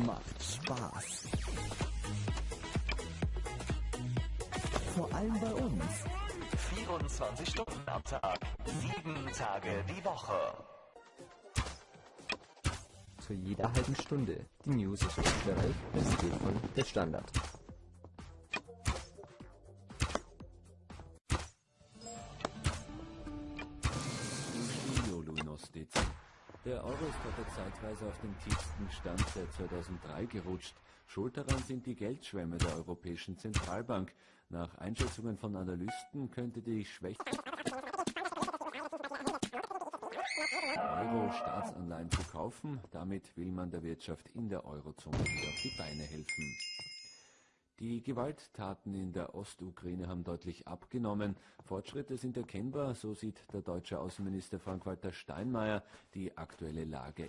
macht Spaß. Vor allem bei uns. 24 Stunden am Tag, 7 Tage die Woche. Zu jeder halben Stunde. Die News aus Österreich, präsentiert von Der Standard. Der Euro ist heute zeitweise auf den tiefsten Stand seit 2003 gerutscht. Schuld daran sind die Geldschwämme der Europäischen Zentralbank. Nach Einschätzungen von Analysten könnte die schwächste Euro Staatsanleihen zu kaufen. Damit will man der Wirtschaft in der Eurozone wieder auf die Beine helfen. Die Gewalttaten in der Ostukraine haben deutlich abgenommen. Fortschritte sind erkennbar, so sieht der deutsche Außenminister Frank-Walter Steinmeier die aktuelle Lage.